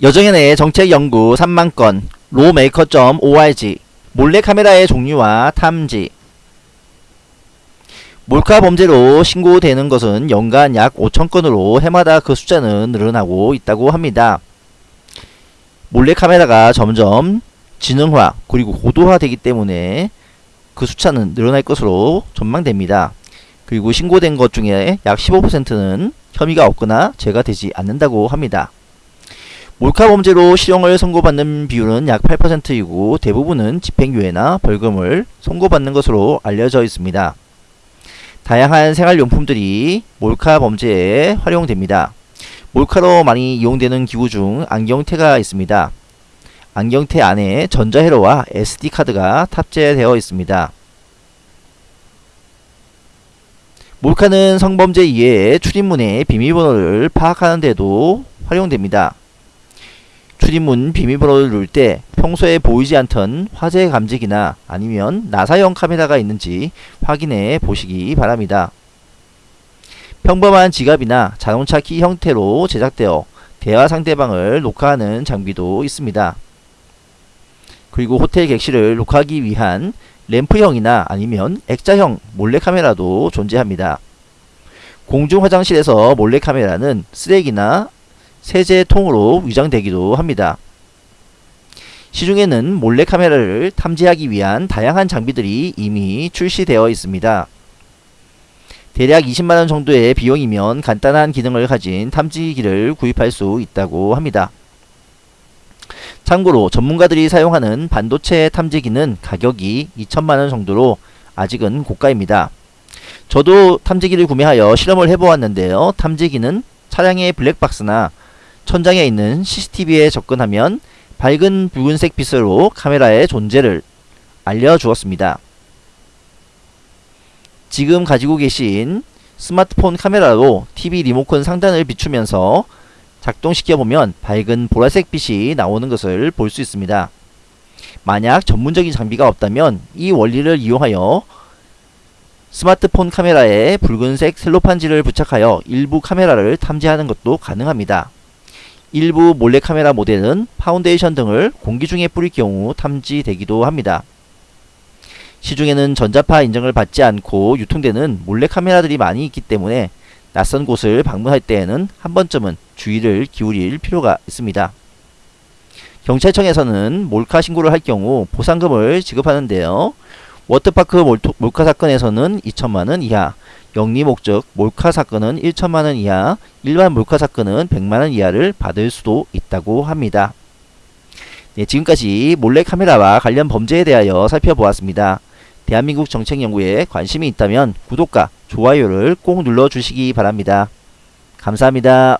여정연의 정책연구 3만건 로메이커.org 몰래카메라의 종류와 탐지 몰카 범죄로 신고되는 것은 연간 약 5천건으로 해마다 그 숫자는 늘어나고 있다고 합니다. 몰래카메라가 점점 지능화 그리고 고도화되기 때문에 그 숫자는 늘어날 것으로 전망됩니다. 그리고 신고된 것 중에 약 15%는 혐의가 없거나 죄가 되지 않는다고 합니다. 몰카 범죄로 실형을 선고받는 비율은 약 8%이고 대부분은 집행유예나 벌금을 선고받는 것으로 알려져 있습니다. 다양한 생활용품들이 몰카 범죄에 활용됩니다. 몰카로 많이 이용되는 기구 중 안경테가 있습니다. 안경테 안에 전자회로와 SD카드가 탑재되어 있습니다. 몰카는 성범죄 이외에 출입문의 비밀번호를 파악하는 데도 활용됩니다. 출입문 비밀번호를 누를 때 평소에 보이지 않던 화재 감지기나 아니면 나사형 카메라가 있는지 확인해 보시기 바랍니다. 평범한 지갑이나 자동차 키 형태로 제작되어 대화 상대방을 녹화하는 장비도 있습니다. 그리고 호텔 객실을 녹화하기 위한 램프형이나 아니면 액자형 몰래카메라도 존재합니다. 공중 화장실에서 몰래카메라는 쓰레기나 세제통으로 위장되기도 합니다. 시중에는 몰래카메라를 탐지하기 위한 다양한 장비들이 이미 출시되어 있습니다. 대략 20만원 정도의 비용이면 간단한 기능을 가진 탐지기를 구입할 수 있다고 합니다. 참고로 전문가들이 사용하는 반도체 탐지기는 가격이 2천만원 정도로 아직은 고가입니다. 저도 탐지기를 구매하여 실험을 해보았는데요. 탐지기는 차량의 블랙박스나 천장에 있는 CCTV에 접근하면 밝은 붉은색 빛으로 카메라의 존재를 알려주었습니다. 지금 가지고 계신 스마트폰 카메라로 TV 리모컨 상단을 비추면서 작동시켜보면 밝은 보라색 빛이 나오는 것을 볼 수 있습니다. 만약 전문적인 장비가 없다면 이 원리를 이용하여 스마트폰 카메라에 붉은색 셀로판지를 부착하여 일부 카메라를 탐지하는 것도 가능합니다. 일부 몰래카메라 모델은 파운데이션 등을 공기 중에 뿌릴 경우 탐지되기도 합니다. 시중에는 전자파 인증을 받지 않고 유통되는 몰래카메라들이 많이 있기 때문에 낯선 곳을 방문할 때에는 한 번쯤은 주의를 기울일 필요가 있습니다. 경찰청에서는 몰카 신고를 할 경우 보상금을 지급하는데요. 워터파크 몰 카 사건에서는 2천만원 이하, 영리 목적 몰카 사건은 1천만원 이하, 일반 몰카 사건은 100만원 이하를 받을 수도 있다고 합니다. 네, 지금까지 몰래카메라와 관련 범죄에 대하여 살펴보았습니다. 대한민국 정책연구에 관심이 있다면 구독과 좋아요를 꼭 눌러주시기 바랍니다. 감사합니다.